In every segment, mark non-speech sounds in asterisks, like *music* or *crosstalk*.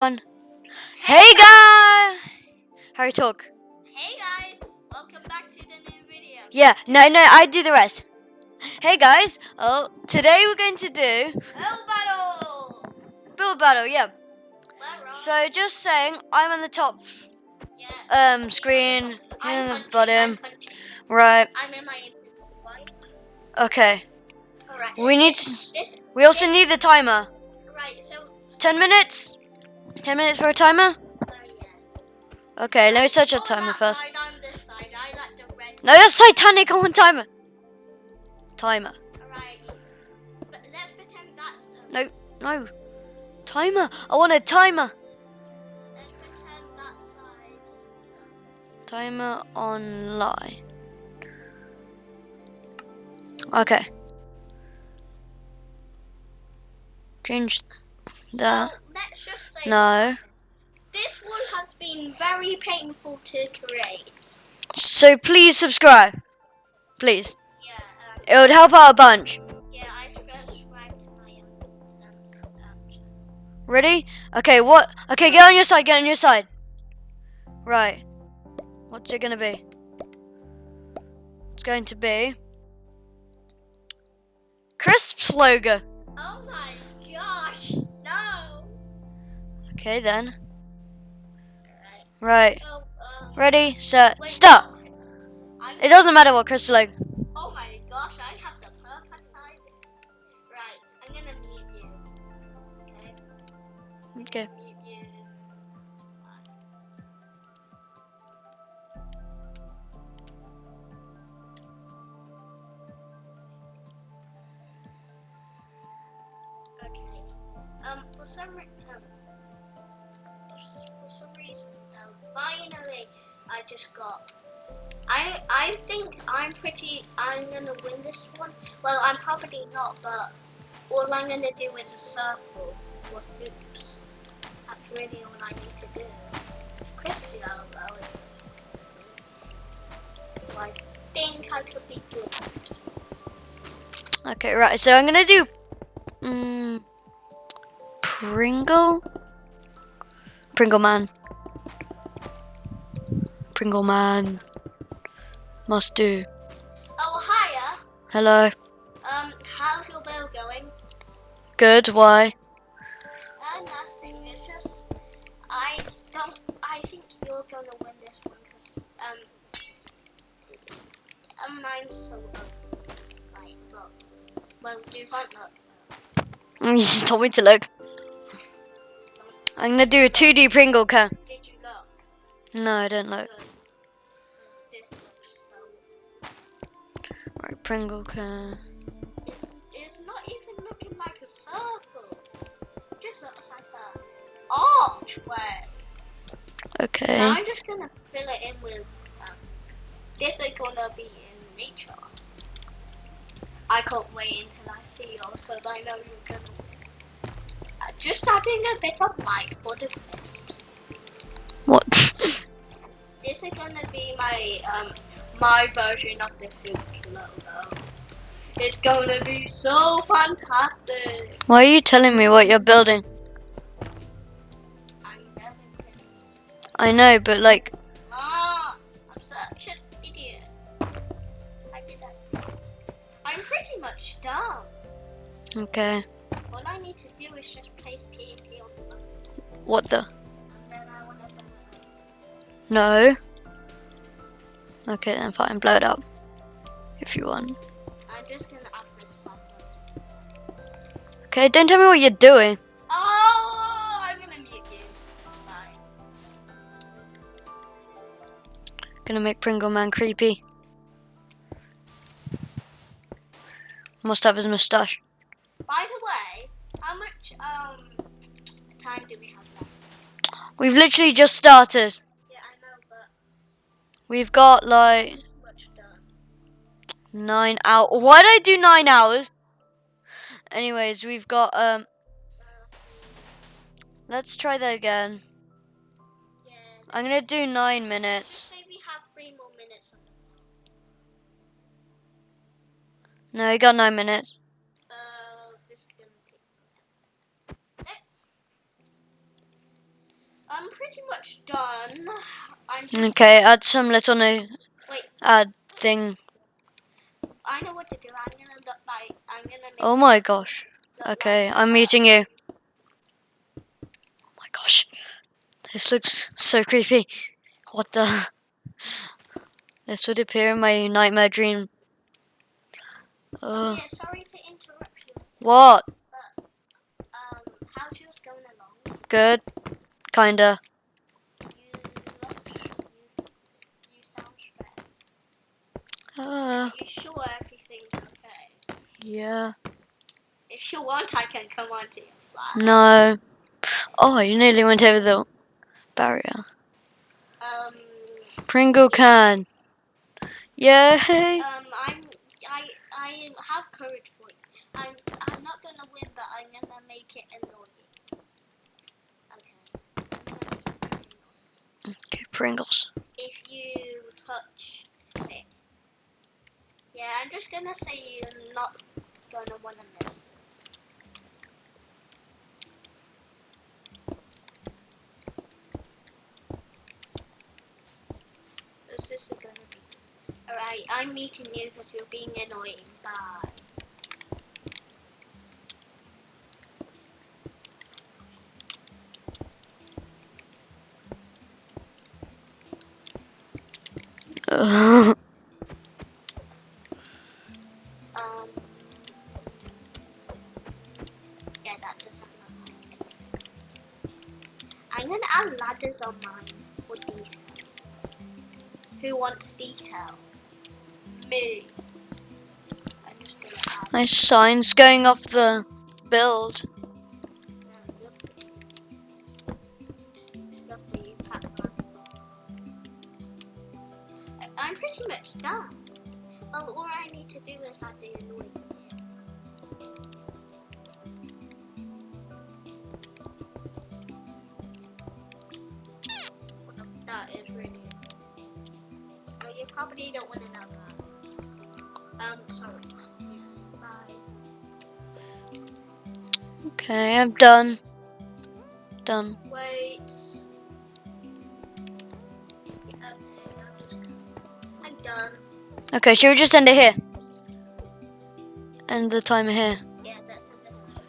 One. Hey guys! Harry talk. Hey guys, welcome back to the new video. Yeah, no, no, I do the rest. Hey guys, oh, today we're going to do build battle! build battle. Yeah. So just saying, I'm on the top yeah. um screen, I'm in the punching, bottom. I'm. Right. I'm in my. Okay. Alright. We need. This we also need the timer. right, so Ten minutes. Ten minutes for a timer. Oh, yeah. Okay, let me search a timer first. Side, I'm this side. I like the red. No, that's Titanic on timer. Timer. Alright. But let's pretend that's the No, no. Timer. I want a timer. let's pretend that side's Timer online. Okay. Change that. So let's just say No. this one has been very painful to create. So please subscribe. Please. Yeah, um, It would help out a bunch. yeah, I subscribed to my um, Ready? Okay, what? Okay, get on your side, get on your side. Right. What's it gonna be? It's going to be. Crisps logo. Oh my gosh, no! Okay then. Right, Right. so, uh, Ready, set, wait, stop. I'm, It doesn't matter what crisp logo. oh my gosh, I have the perfect timing. Right, I'm gonna mute you. Okay? Okay. Mute you. Okay. For some um, for some reason, um, finally, I just got. I I think I'm pretty. I'm gonna win this one. Well, I'm probably not, but all I'm gonna do is a circle with loops. That's really all I need to do. Crispy logo. So I think I could be good. Okay, right. So I'm gonna do. Mm, Pringle. Pringle man. Pringle man. Must do. Oh, hiya. Hello. Um, how's your bill going? Good. Why? Uh, nothing. It's just I don't. I think you're gonna win this one because um, um, mine's so low. Right, look. Well, do you want look? *laughs* You just told me to look. I'm gonna do a 2D Pringle can. Did you look? No, I didn't look. Good. 'Cause this looks so. Right, Pringle can. It's it's not even looking like a circle. It just looks like a archway. Okay. Now I'm just gonna fill it in with. Um, this is gonna be in nature. I can't wait until I see yours because I know you're gonna. Just adding a bit of light for the crisps. What? *laughs* This is gonna be my um my version of the Fuchs logo. It's gonna be so fantastic. Why are you telling me what you're building? I'm building. I know, but like, Ah, I'm such an idiot. I did that. so- I'm pretty much done. okay. All I need to do is just place TNT on the button, What the? and then I want to. No. Okay, then fine. Blow it up. If you want. I'm just gonna add this side. Okay, don't tell me what you're doing. Oh, I'm gonna mute you. Fine. Gonna make Pringle Man creepy. Must have his mustache. By the way, how much um time do we have left? We've literally just started. Yeah, I know, but We've got like too much done. nine hours. Why did I do nine hours? Anyways, we've got um. Let's try that again. yeah. I'm gonna do nine minutes. Say we have three more minutes No, you got nine minutes. Uh, this is gonna take. I'm pretty much done. I'm Okay, add some little new Wait. add thing. I know what to do. I'm gonna look like I'm gonna Oh my gosh. Okay, like, I'm meeting you. Oh my gosh. This looks so creepy. What the? *laughs* This would appear in my nightmare dream. Oh, Uh, yeah, sorry to interrupt you. what? Um, how's yours going along? Good? Kinda. You look, you, you sound stressed. Uh, Are you sure everything's okay? yeah. If you want, I can come on to your side. No. Oh, you nearly went over the barrier. Um, Pringle can. Yay! *laughs* um, I'm, I, I have courage for you. I'm, I'm not gonna win, but I'm gonna make it annoying. Okay, Pringles. If you touch it. Yeah, I'm just gonna say you're not gonna wanna miss this. Is gonna be? Alright, I'm meeting you because you're being annoying. Bye. I'm gonna add ladders on mine for detail. Who wants detail? Me. My sign's going off the build. Done. Done. Wait. I'm done. Okay, should we just end it here? End the timer here. Yeah, that's at the time.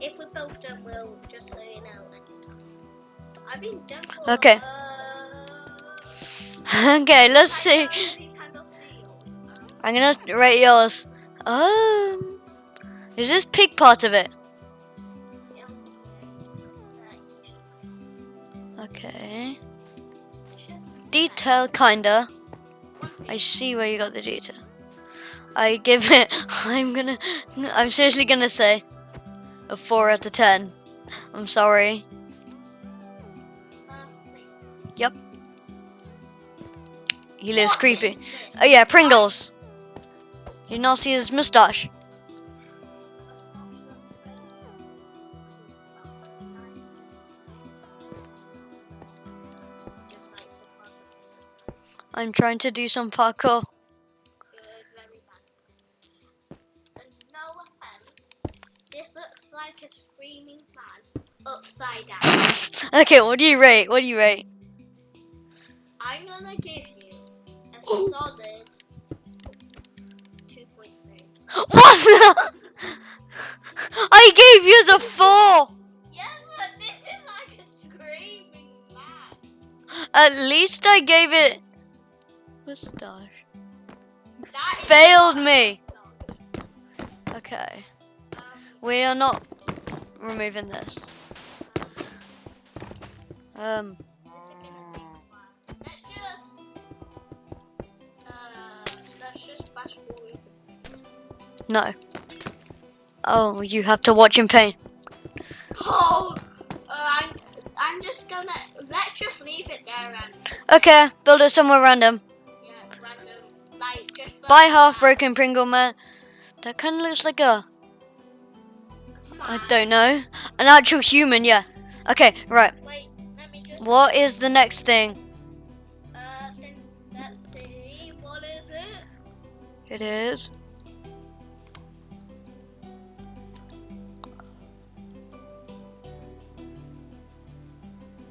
If we're both done, we'll just so you know. end the time. I've been done for. Okay. Uh, *laughs* okay, let's see. already kind of feel, um, I'm gonna rate yours. Um, is this pig part of it? Detail, kinda. I see where you got the detail. I give it. *laughs* I'm gonna. I'm seriously gonna say a four out of ten. I'm sorry. Yep. He lives creepy. Oh yeah, Pringles. You not see his mustache? I'm trying to do some parkour. No offense, this looks like a screaming man upside down. Okay, what do you rate? What do you rate? I'm gonna give you a oh. solid 2.3. *laughs* What? I gave you a four. Yeah, but this is like a screaming man. At least I gave it is Failed me. Okay, Um, we are not removing this. Um, this is gonna take a while. Let's just, uh, let's just fast forward. no. Oh, you have to watch in pain. Oh, uh, I'm, I'm just gonna let's just leave it there and Okay, build it somewhere random. yeah, random, like just. Buy half broken Pringle man. That kind of looks like a, I don't know, an actual human. Yeah. Okay, right. Wait, let me just. What is the next thing? Uh, then let's see. What is it? It is.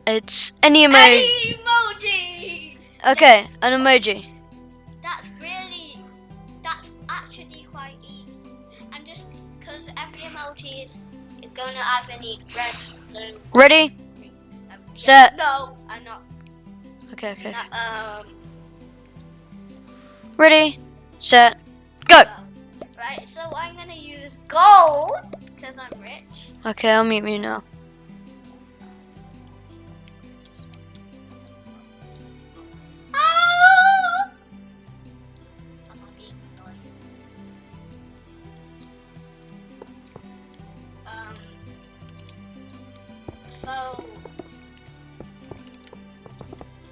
It's any emoji. Any emoji. Okay, an emoji. Gonna have any red, blue, Ready? Set. No, I'm not. Okay, okay. No, um. Ready, set, go. right. So I'm gonna use gold because I'm rich. Okay, I'll mute you now. So,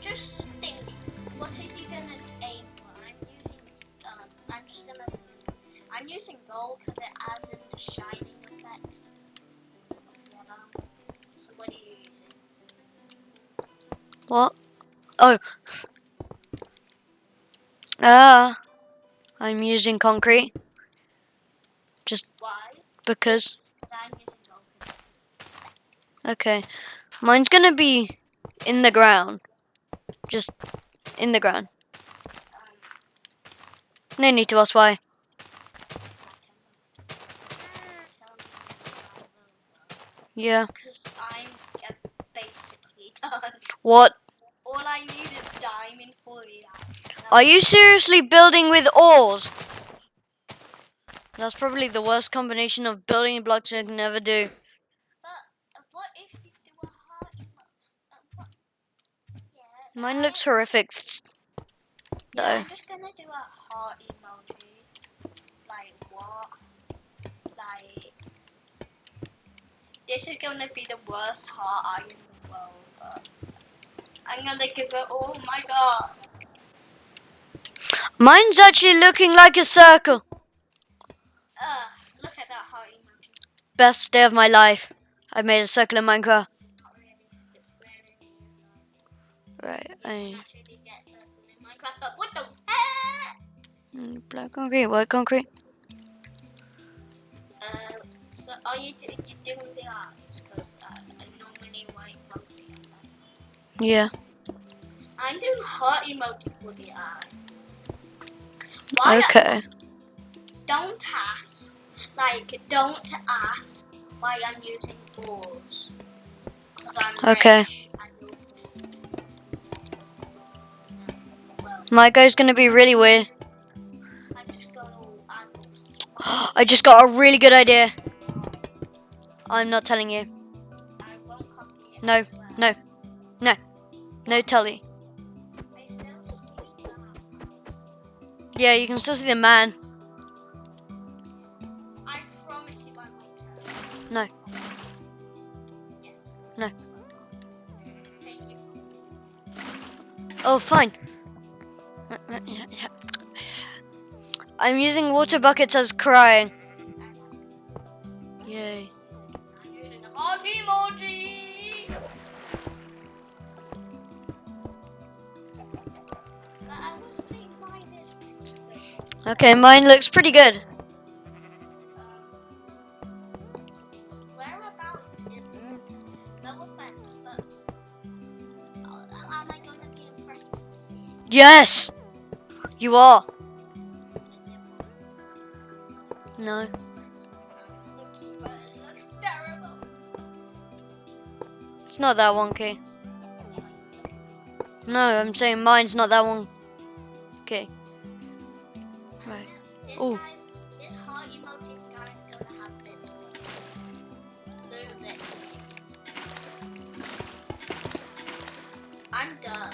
just think, what are you gonna aim for? I'm using, um, I'm just gonna, I'm using gold because it has in the shining effect. So what are you using? What? Oh. Ah. I'm using concrete Just Why? because. 'Cause I'm using gold. for this. Okay. Mine's gonna be in the ground. Just in the ground. No need to ask why. Yeah. Because I'm basically done. What? All I need is diamond for the Are you seriously building with ores? That's probably the worst combination of building blocks I can ever do. But uh, what if you do a heart emo- uh, what? Yeah. Mine looks horrific. Yeah, though. I'm just gonna do a heart emoji. Like what? Like. This is gonna be the worst heart eye in the world, but I'm gonna give it. Oh my god! Mine's actually looking like a circle. Ugh, look at that heart emoji. Best day of my life. I made a circle in Minecraft. Right. I I, naturally get circle in Minecraft, what the heck? black concrete, white concrete. Uh, so are you, you doing the eyes? Because uh, I normally white emoji. on that. Yeah. I'm doing heart emoji for the eye. Why? Okay. Don't ask. Like, don't ask why I'm using balls. Okay. rich My guy's gonna be really weird. I'm just going to add more spice. I just got a really good idea. I'm not telling you. I won't copy it. I No, no, no. No telly. I still see that. Yeah, you can still see the man. I promise you I won't tell. No. No. Oh, fine. I'm using water buckets as crying. Yay. I'm using the heart emoji. But I will say mine is pretty good. Okay, mine looks pretty good. Yes! You are. No. It's not that wonky. No, I'm saying mine's not that one. Okay. Right. Oh. I'm done.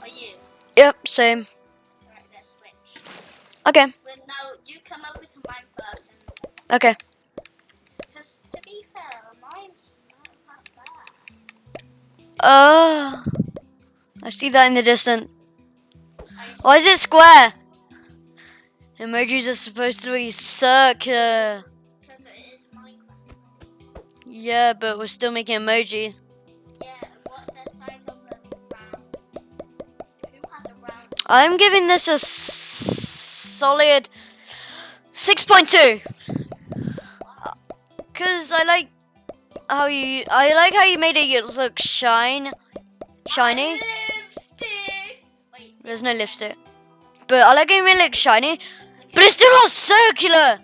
Are you? Yep, same. Right. Okay, Well, now you come over to mine first, and okay. because to be fair, mine's not that bad. Uh, I see that in the distance. Why is it square? Emojis are supposed to be circular. Because it is Minecraft. Yeah, but we're still making emojis. I'm giving this a s- solid 6.2. Because I like how you. I like how you made it look shine, shiny. Wait. There's no lipstick, but I like how you made it look shiny. But it's still not circular.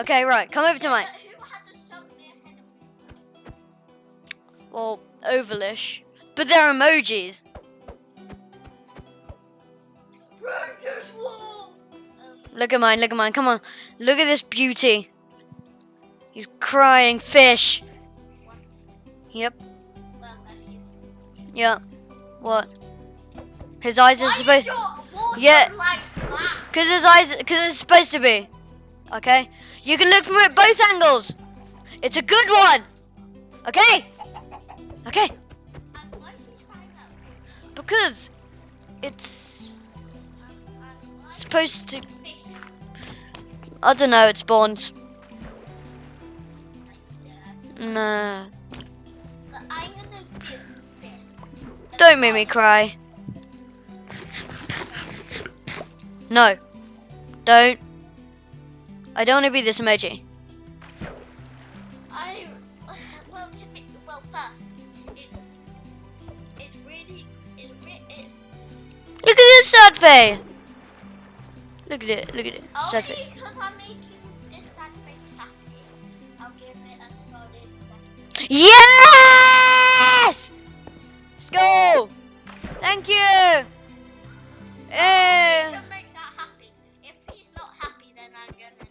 Okay, right. Come over to mine. But who has a circular head of me? Well, ovalish, but they're emojis. Wall. Look at mine. Look at mine. Come on. Look at this beauty. He's crying fish. Yep. well, that's. Yep. What? His eyes are supposed. is your water Yeah. like? Cause his eyes, cause it's supposed to be. Okay. You can look from it both angles. It's a good one. Okay. Okay. And why is he crying out? Because it's why supposed to. is he fishing? I don't know. It spawns. Nah. So I'm gonna do this. Don't make me cry. No. Don't. I don't want to be this emoji. I well to be well first it it's really it, it's Look at this sad face. Look at it. Look at it. Only because I'm making this happy. I'll give it a solid second. Yes! Let's go. Thank you. Eh. Make that happy. If he's not happy, then I'm gonna.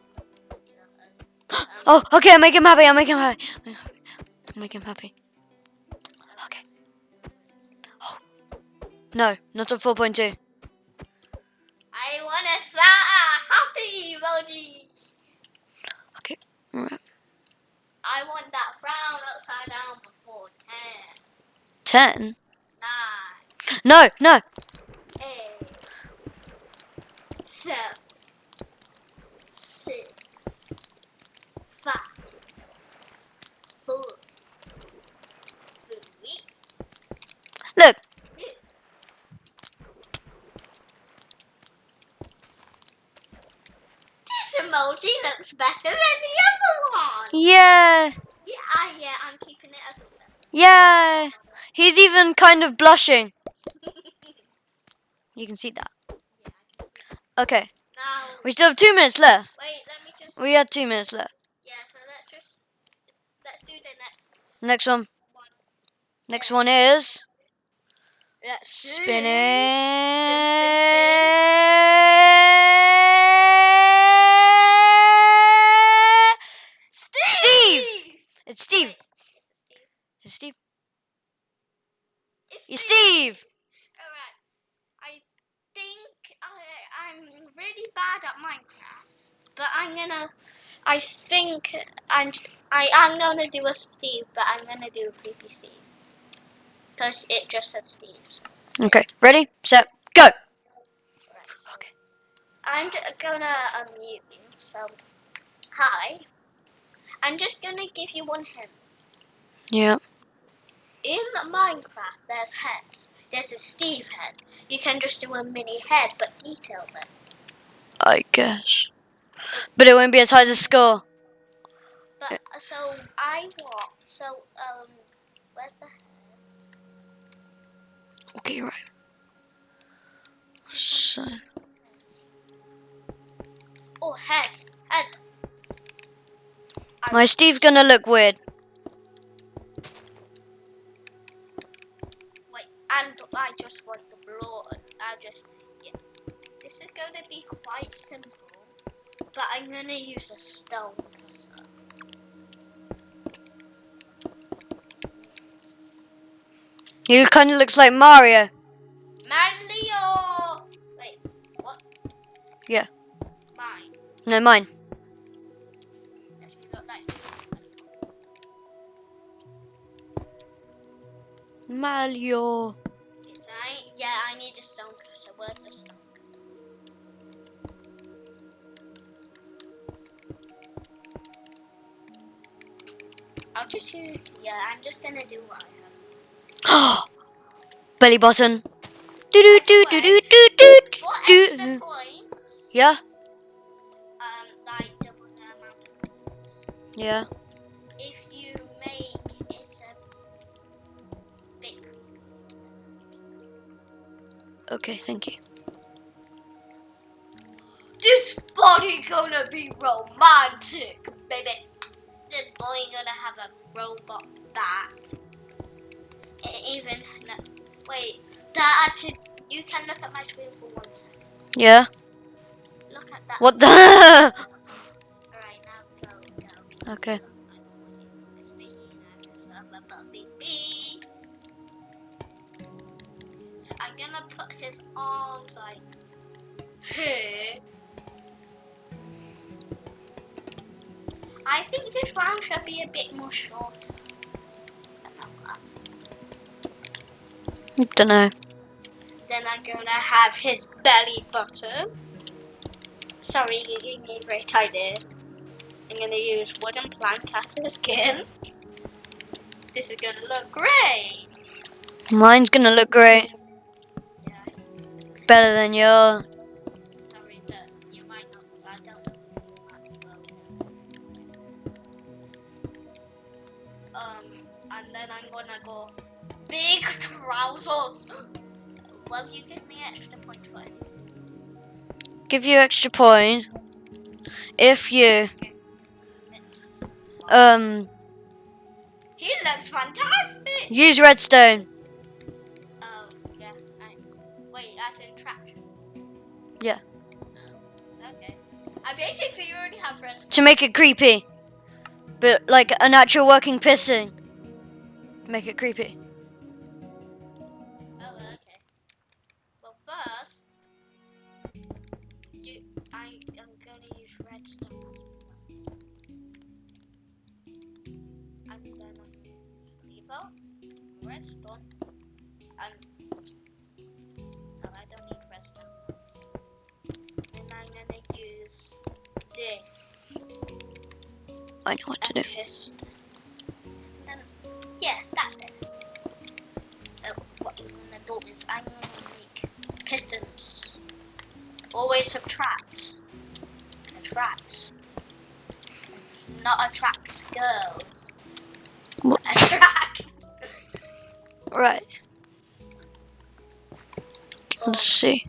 Oh, okay. I'll make him happy. I'll make him happy. I'll make him happy. Okay. Oh. No, not on 4.2. happy emoji. Okay, alright. I want that frown upside down before 10. 10? 9. No, no. 8. 7. Emoji looks better than the other one. Yeah. Yeah, I, yeah, I'm keeping it as a seven. Yeah. He's even kind of blushing. You can see that. *laughs* Okay. Now, We still have two minutes left. wait, let me just. We had two minutes left. Yeah, so let's just. Let's do the next Next one. one. Next one is Let's spinning. Steve. It's Steve. Wait, it's a Steve. It's Steve. It's It's Steve. Alright. I think I, I'm really bad at Minecraft, but I'm gonna. I think I'm. I am gonna do a Steve, but I'm gonna do a creepy Steve. Because it just says Steve. so- Okay. Ready? Set. Go. Right, so Okay. I'm gonna unmute you. So, hi. I'm just gonna give you one hint. Yeah. In Minecraft, there's heads. There's a Steve head. You can just do a mini head, but detail them. I guess. But it won't be as high as a score. But uh, so I want. So um, where's the head? Okay, you're right. So. Oh, head, head. My Steve's gonna look weird. Wait, and I just want the blood. I just yeah. This is gonna be quite simple, but I'm gonna use a stone cutter. Uh, he kind of looks like Mario. Manlio! Wait, what? Yeah. Mine. No, mine. Yes, I yeah, I need a stone cutter. Where's the stone cutter? I'll just yeah, I'm just gonna do what I have. *gasps* Belly button. Do do do do do do do do. Yeah, um, like double the amount of points. yeah. Okay, thank you. This body gonna be romantic, baby. This boy gonna have a robot back. E- Even no, wait, that actually you can look at my screen for one second. Yeah. Look at that. What the? *laughs* Alright, now go, go. okay. I'm gonna put his arms like here. I think this round should be a bit more shorter. Don't know. Then I'm gonna have his belly button. Sorry, you gave me a great idea. I'm gonna use wooden plank as his skin. This is gonna look great. Mine's gonna look great. Better than your. sorry, but you might not. I don't know. You might well. Um, and then I'm gonna go big trousers. Will you give me extra points for? Give you extra point if you um He looks fantastic. use redstone. I basically already have to make it creepy. But like a natural working piston. Make it creepy. I know what to do. Then, um, yeah, that's it. So what I'm gonna do is I'm gonna make pistons. Always subtracts. Attracts. Not attract girls. What? *laughs* Attract. Right. Let's see.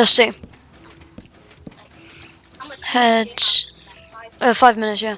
Let's see. Heads. Uh, five minutes, yeah.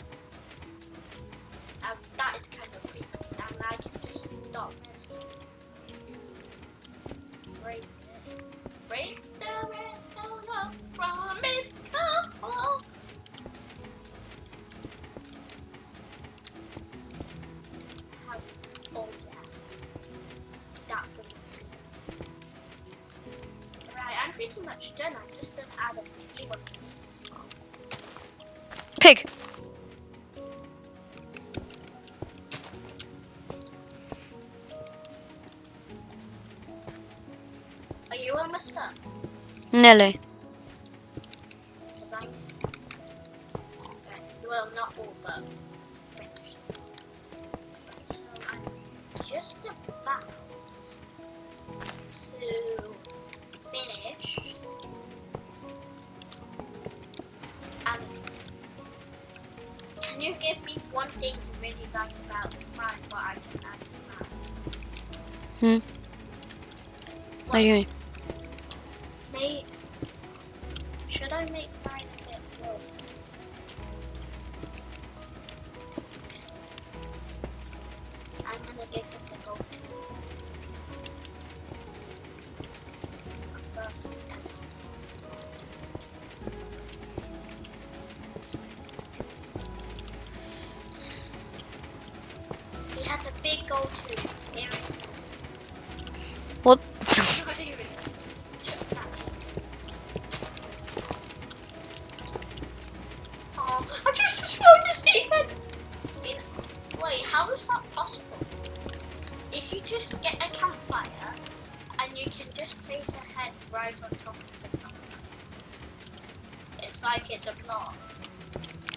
Finish. And can you give me one thing you really like about mine, what I can add to mine? Hmm. What do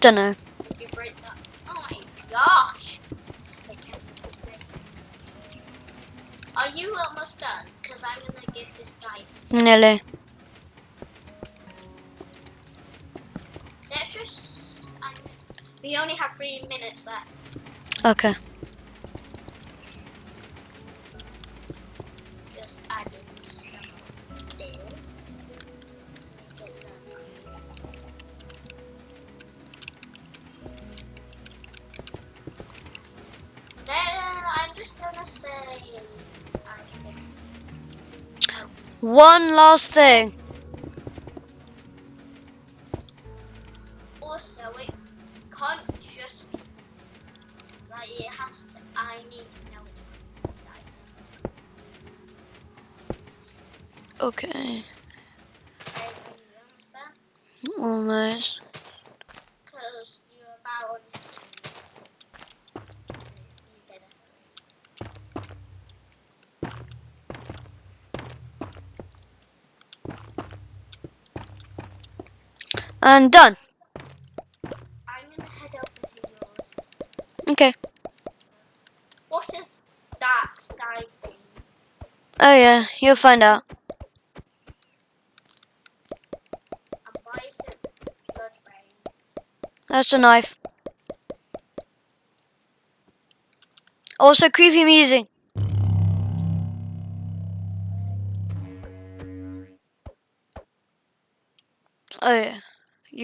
Don't know. You break that. Oh my gosh! I can't this. Are you almost done? Because I'm gonna give this guy. Nearly. Let's just. I'm, we only have three minutes left. Okay. One last thing. And done. I'm gonna head over to yours. Okay. What is that side thing? Oh yeah, you'll find out. And why is it blood rain? That's a knife. Also creepy music.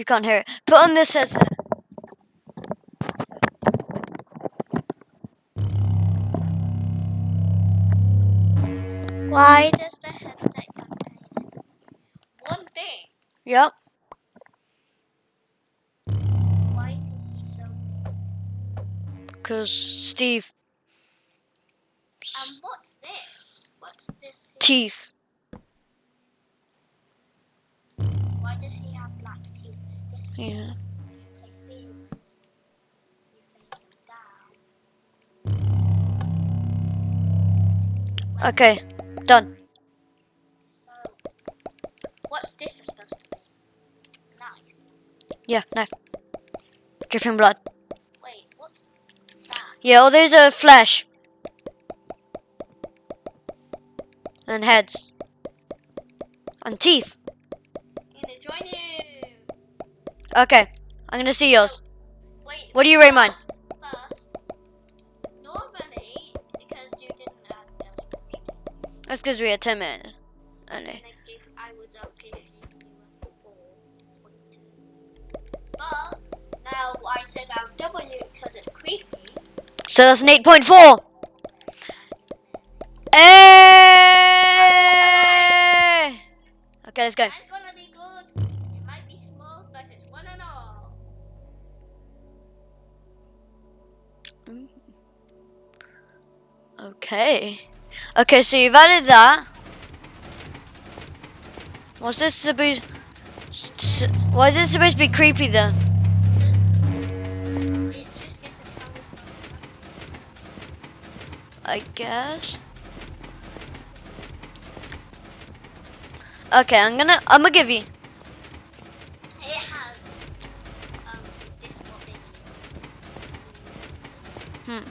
You can't hear it. Put on this headset. Why does the headset contain one thing? Yep. Why is he so Cause Steve And what's this? What's this? here? teeth. Why does he have black teeth? This is Yeah. you play fields. You face them down. Okay. Done. So, what's this supposed to be? Knife. Yeah, knife. Give him blood. Wait, what's that? Yeah, oh, all these are flesh. And heads. And teeth. I'm gonna join you. Okay. I'm gonna see yours. Wait. What do you rate mine? That's because we had 10 minutes. Only. But now I said I'll you because it's creepy. So that's an 8.4. Hey! Eh! Okay, let's go. Okay. Okay, so you've added that. What's this supposed? Why is this supposed to be creepy then? It just gets a color. I guess. Okay, I'm gonna I'm gonna give you. Has um this one is. Hmm.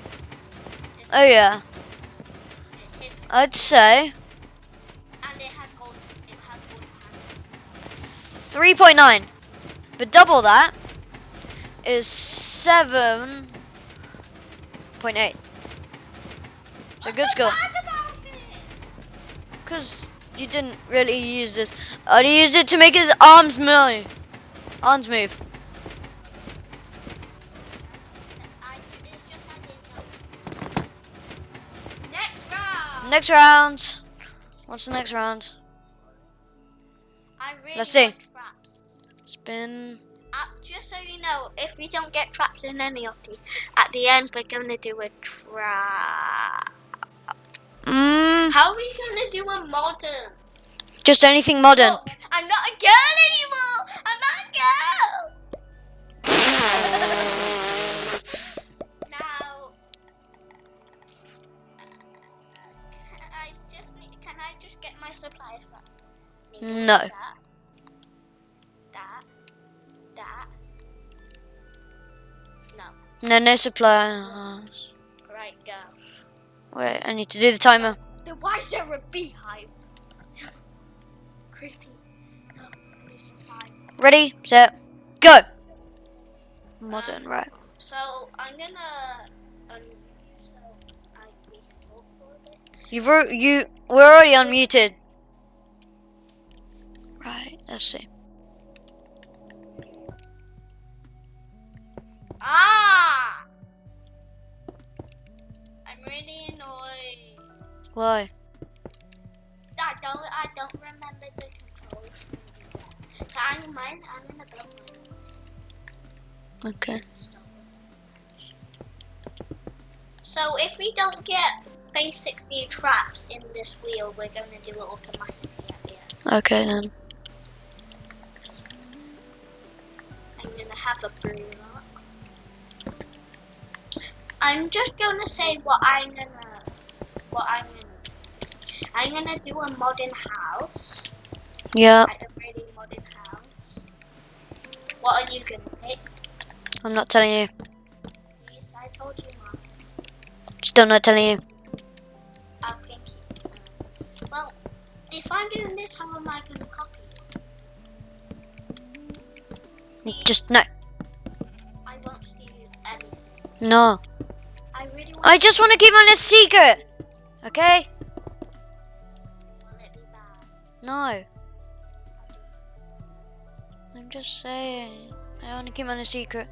Oh yeah, it hit- I'd say and it has gold. It has gold hands. 3.9. But double that is 7.8. It's a good score. bad about it? Because you didn't really use this. I used it to make his arms move. Arms move. Next round. What's the next round? I really Let's see. Spin. Uh, just so you know, if we don't get traps in any of these, at the end we're gonna do a trap. Mm, How are we gonna do a modern? just anything modern. Look, I'm not a girl anymore. I'm not a girl. *laughs* my supplies back? No. That, that, that. No. No, no supply. Uh-huh. Right, go. Wait, I need to do the timer. Then why is there a beehive? Creepy. Give me some time. Ready, set, go. Modern, um, right? So I'm gonna unmute so I we can talk for a bit. You've you we're already unmuted. Right, let's see. Ah! I'm really annoyed. Why? I don't I don't remember the controls. So I'm mine I'm gonna build. Okay. So if we don't get basically traps in this wheel, we're gonna do it automatically at the end. Okay then. I'm gonna have a brew up. I'm just gonna say what I'm gonna what I'm gonna I'm gonna do a modern house. Yeah, Like a really modern house. What are you gonna pick? I'm not telling you. Please, I told you not. Still not telling you. If I'm doing this, how am I gonna copy you? Just no, I won't steal anything. no. I really I just want to keep on a secret. Okay? will it be bad? No. I'm just saying. I want to keep on a secret.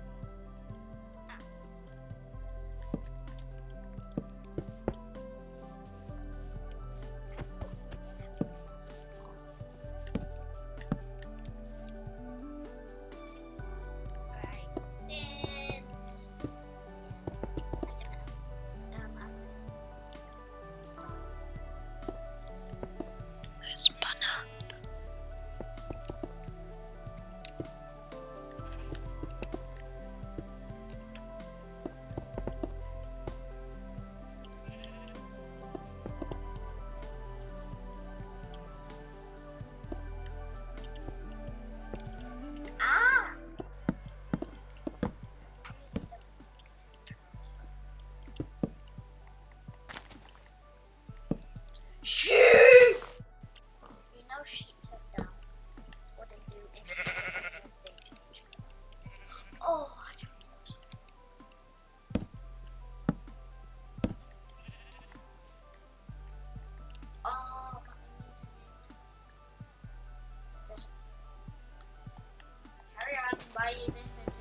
Why you listening to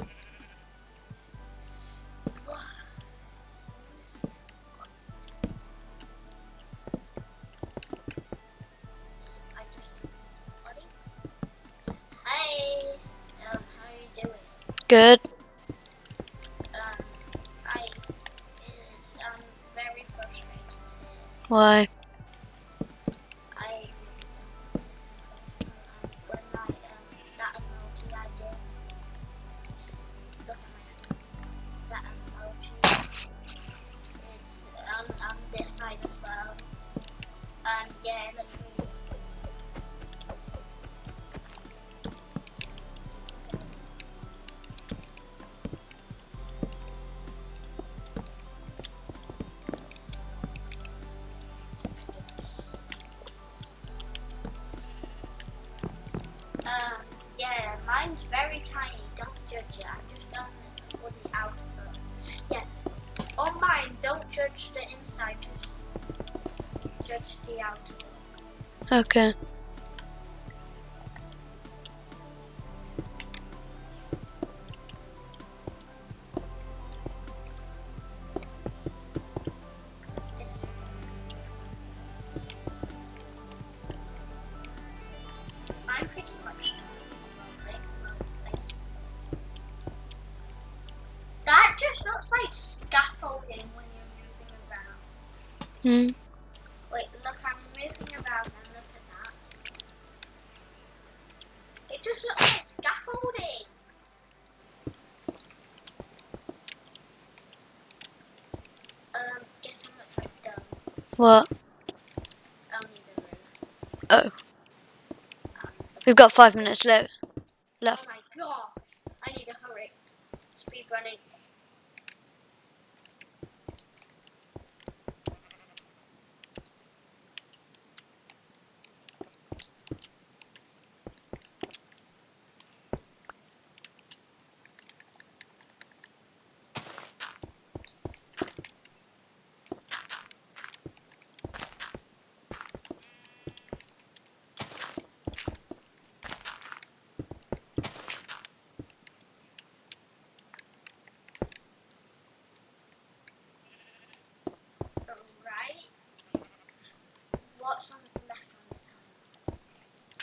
me? I just buddy. Hi. Um, how are you doing? Good. Um, I. I'm very frustrated. Why? Hmm. Wait, look, I'm moving around and look at that. It just looks like scaffolding. Um, guess how much I've done? What? Only the roof. Oh. We've got five minutes left. Oh Left. my gosh. I need to hurry. Speed running.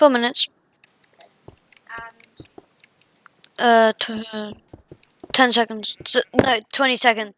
Four minutes. And Uh, t- ten seconds. No, twenty seconds.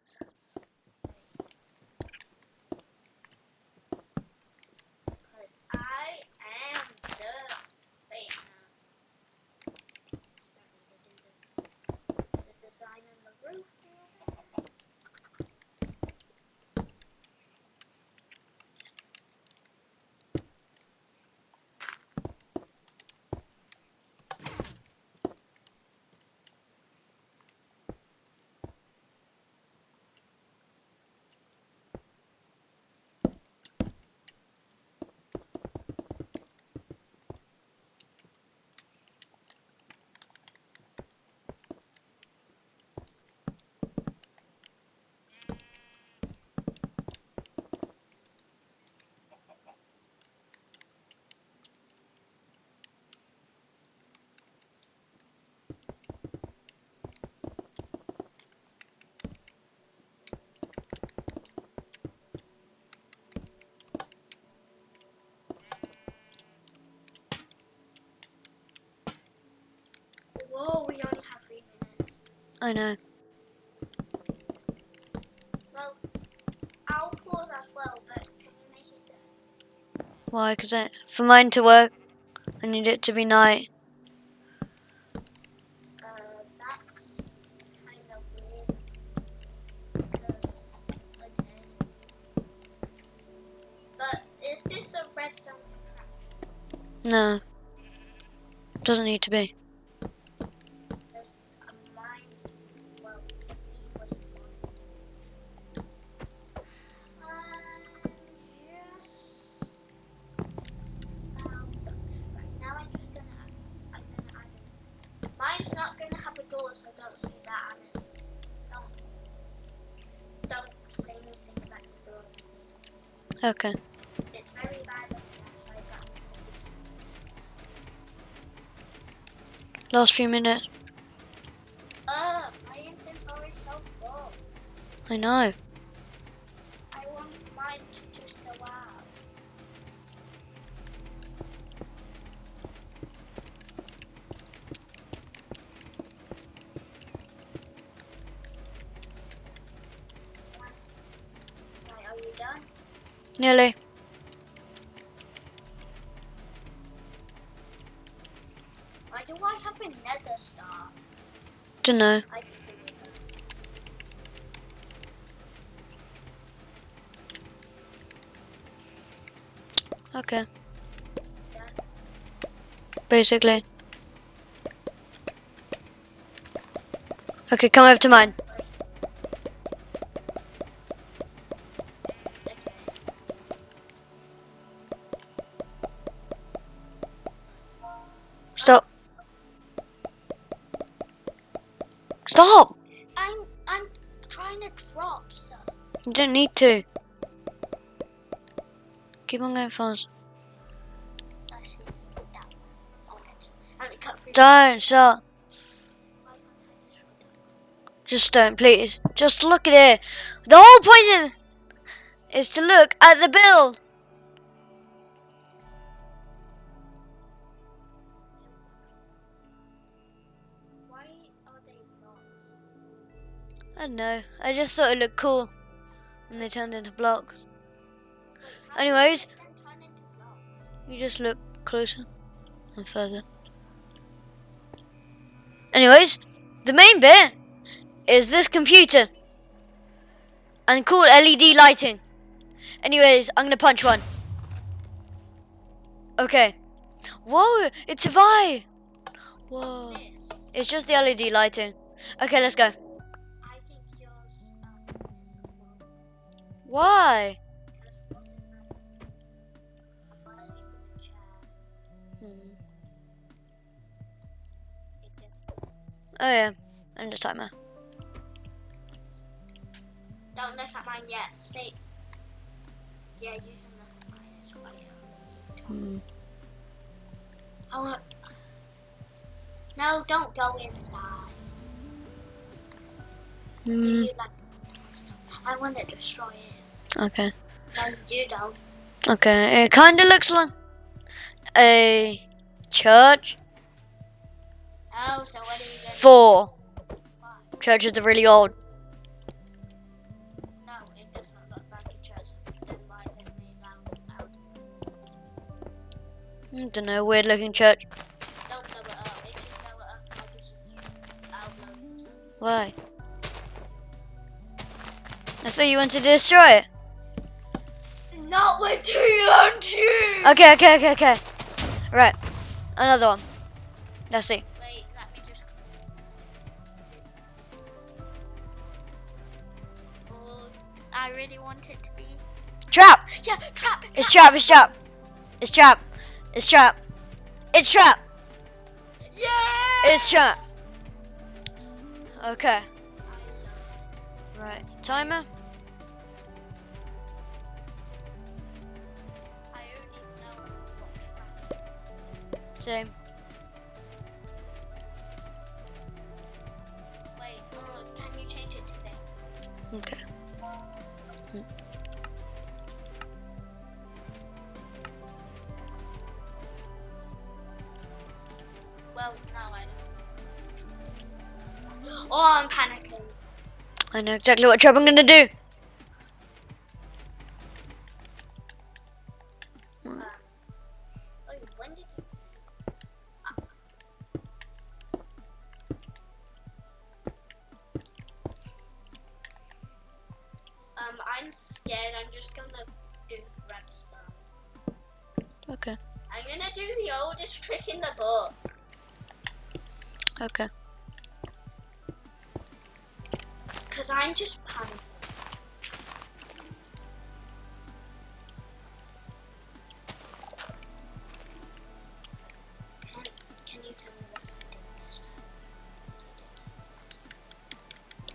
I know. Well, I'll pause as well, but can you make it there? Why? Cause I, for mine to work, I need it to be night. Uh, that's kind of weird. Because, okay. But is this a redstone contraption? No. Doesn't need to be. Last few minutes. Uh, my inventory's so full. I know. I want mine to just go out. So, right, are you done? Nearly. It. Okay. Basically. Okay, come over to mine. Need to. Keep on going fast. Don't stop. Just don't, please. Just look at it. The whole point is, to look at the are? I don't know. I just thought it looked cool when they turned into blocks. Anyways. You just look closer and further. Anyways, the main bit is this computer and called LED lighting. Anyways, I'm gonna punch one. Okay. Whoa, it survived. Whoa. It's just the LED lighting. Okay, let's go. Chair. Hmm. Oh yeah, end the timer. Don't look at mine yet. See? Yeah, you can look at mine as well. Hmm. I want. No, don't go inside. Do Hmm. you like? I want to destroy it. Okay. No, you don't. Okay. It kind of looks like a Church Oh, so what are you going four. to Churches are really old. No, it doesn't look like a church. Then why is it made out? out? I don't know, weird looking church. Don't blow it up. If you blow it up, I'll just I'll blow it up. Why? I thought you wanted to destroy it. Not with TNT! Okay, okay, okay, okay. Right. Another one. Let's see. Wait, let me just. Oh, I really want it to be. Trap! Yeah, trap! It's trap, it's trap. It's trap. It's trap. It's trap. Yeah! It's trap. Okay. Right. Timer. Wait, oh, can you change it today? Okay. Hmm. Well, now I know. *gasps* Oh, I'm panicking. I know exactly what job I'm gonna do.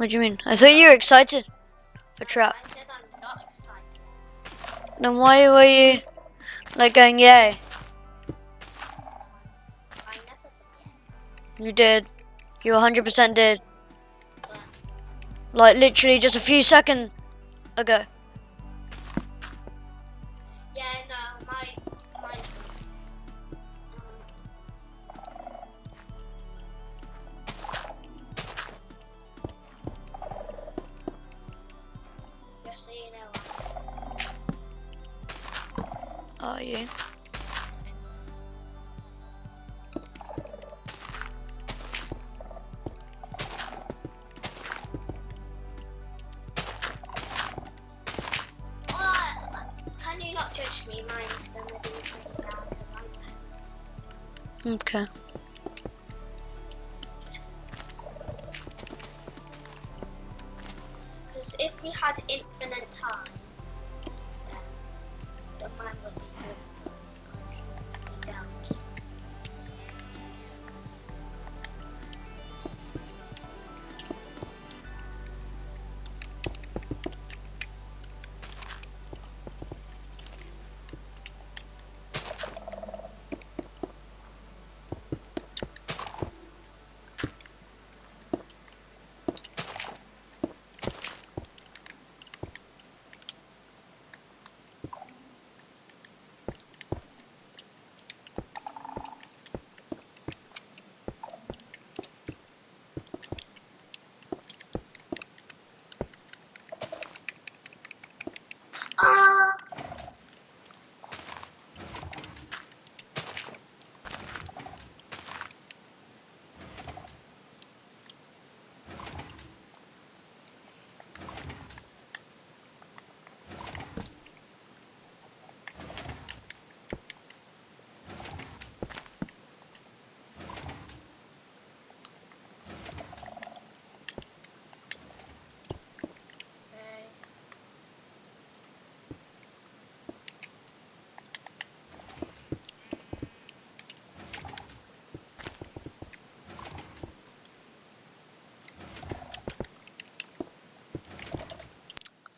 What do you mean? I thought you were excited for trap. I said I'm not excited. Then why were you like going yay? I never said yeah. You did. You 100% did. Like literally just a few seconds ago. Are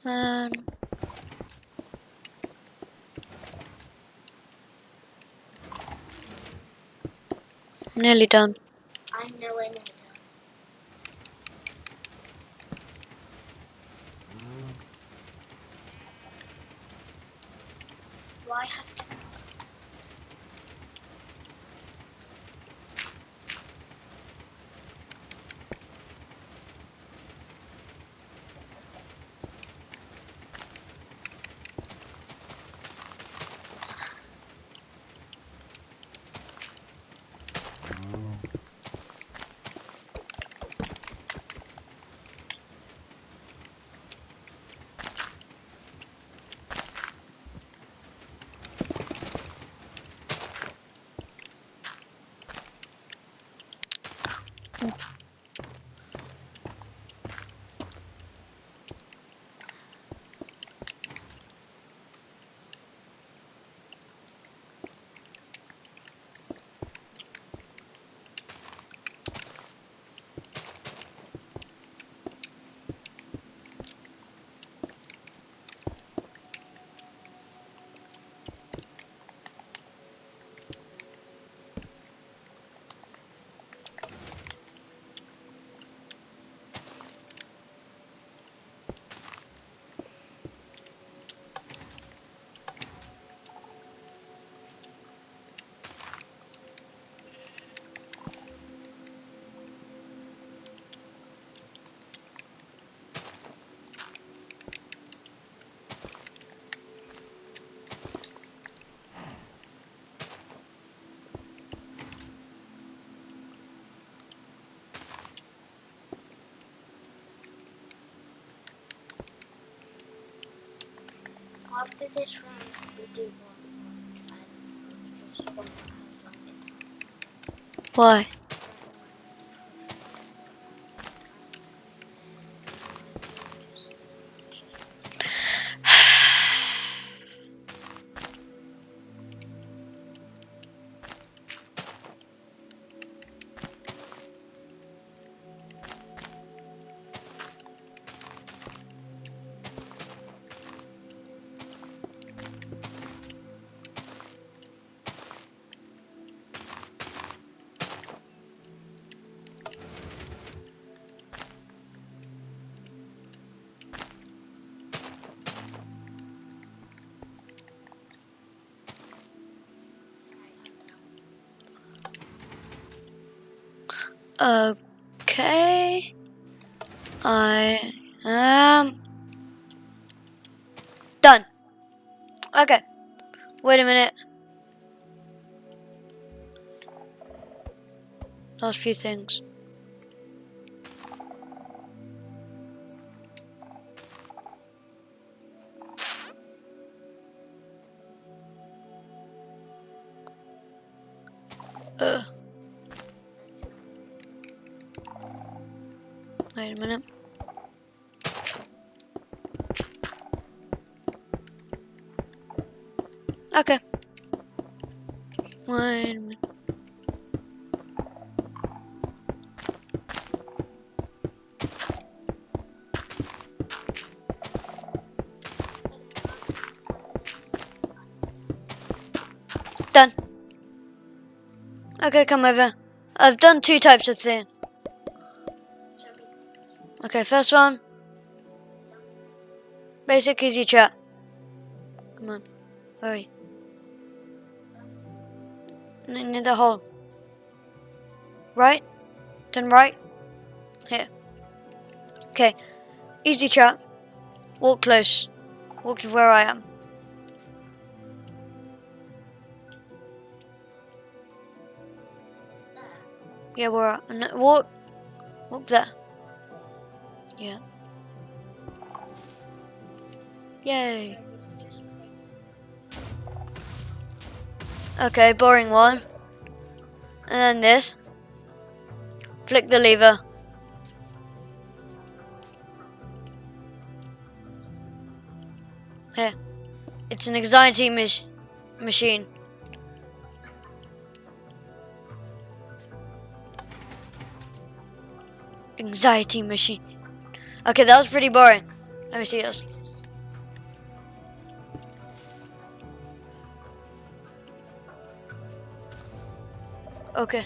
Um. Nearly done. I'm nowhere near after this round, we do one more and just one more it. Why? Okay. I am done. Okay. Wait a minute. Last few things. Okay, come over. I've done two types of thing. Okay, first one. Basic easy chat. Come on. Hurry. N- Near the hole. Right? Then right. Here. Okay. Easy chat. Walk close. Walk to where I am. Yeah, where I no, walk. Walk there. Yeah. Yay. Okay, boring one. And then this. Flick the lever. Here. It's an anxiety mach- machine. Anxiety machine. Okay, that was pretty boring. Let me see this. Okay.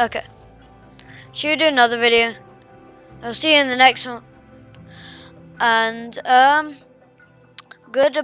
Okay. Should we do another video? I'll see you in the next one. And, um, good.